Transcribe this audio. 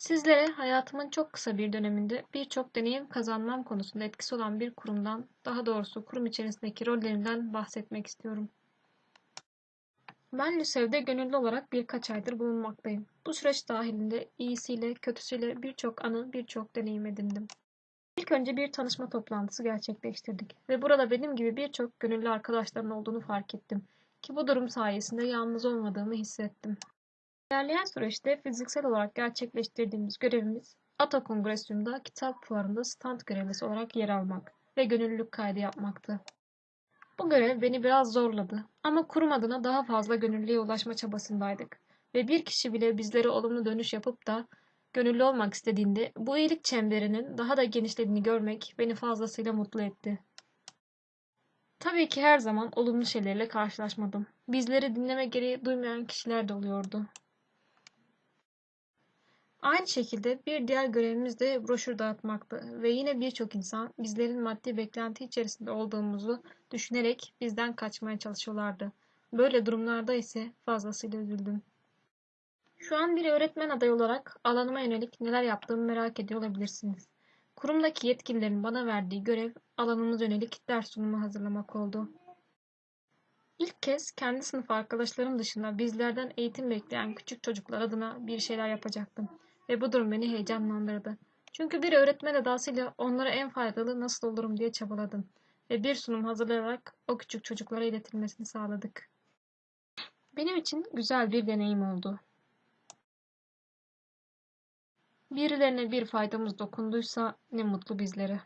Sizlere hayatımın çok kısa bir döneminde birçok deneyim kazanmam konusunda etkisi olan bir kurumdan, daha doğrusu kurum içerisindeki rollerimden bahsetmek istiyorum. Ben LÜSEV'de gönüllü olarak birkaç aydır bulunmaktayım. Bu süreç dahilinde iyisiyle, kötüsüyle birçok anı, birçok deneyim edindim. İlk önce bir tanışma toplantısı gerçekleştirdik ve burada benim gibi birçok gönüllü arkadaşların olduğunu fark ettim ki bu durum sayesinde yalnız olmadığımı hissettim. İlerleyen süreçte fiziksel olarak gerçekleştirdiğimiz görevimiz ATA Kongresyum'da kitap fuarında stand görevlisi olarak yer almak ve gönüllülük kaydı yapmaktı. Bu görev beni biraz zorladı ama kurum adına daha fazla gönüllüye ulaşma çabasındaydık ve bir kişi bile bizlere olumlu dönüş yapıp da gönüllü olmak istediğinde bu iyilik çemberinin daha da genişlediğini görmek beni fazlasıyla mutlu etti. Tabii ki her zaman olumlu şeylerle karşılaşmadım. Bizleri dinleme gereği duymayan kişiler de oluyordu. Aynı şekilde bir diğer görevimiz de broşür dağıtmaktı ve yine birçok insan bizlerin maddi beklenti içerisinde olduğumuzu düşünerek bizden kaçmaya çalışıyorlardı. Böyle durumlarda ise fazlasıyla üzüldüm. Şu an bir öğretmen adayı olarak alanıma yönelik neler yaptığımı merak ediyor olabilirsiniz. Kurumdaki yetkililerin bana verdiği görev alanımız yönelik ders sunumu hazırlamak oldu. İlk kez kendi sınıf arkadaşlarım dışında bizlerden eğitim bekleyen küçük çocuklar adına bir şeyler yapacaktım ve bu durum beni heyecanlandırdı. Çünkü bir öğretmen edasıyla onlara en faydalı nasıl olurum diye çabaladım ve bir sunum hazırlayarak o küçük çocuklara iletilmesini sağladık. Benim için güzel bir deneyim oldu. Birilerine bir faydamız dokunduysa ne mutlu bizlere.